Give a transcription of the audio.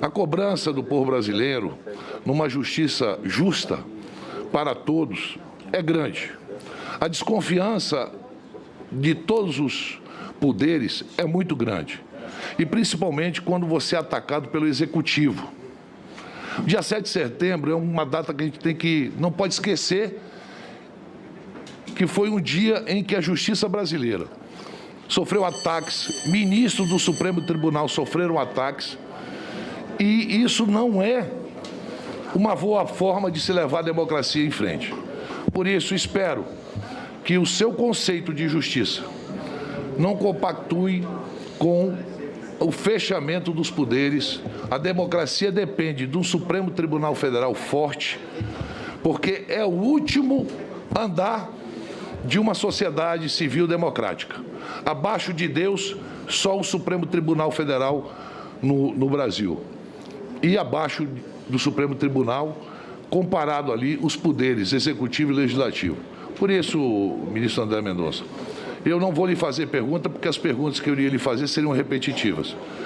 A cobrança do povo brasileiro numa justiça justa para todos é grande. A desconfiança de todos os poderes é muito grande. E principalmente quando você é atacado pelo executivo. Dia 7 de setembro é uma data que a gente tem que não pode esquecer que foi um dia em que a justiça brasileira sofreu ataques, ministros do Supremo Tribunal sofreram ataques, e isso não é uma boa forma de se levar a democracia em frente. Por isso, espero que o seu conceito de justiça não compactue com o fechamento dos poderes. A democracia depende de um Supremo Tribunal Federal forte, porque é o último andar de uma sociedade civil democrática. Abaixo de Deus, só o Supremo Tribunal Federal no, no Brasil. E abaixo do Supremo Tribunal, comparado ali os poderes executivo e legislativo. Por isso, ministro André Mendonça, eu não vou lhe fazer pergunta, porque as perguntas que eu iria lhe fazer seriam repetitivas.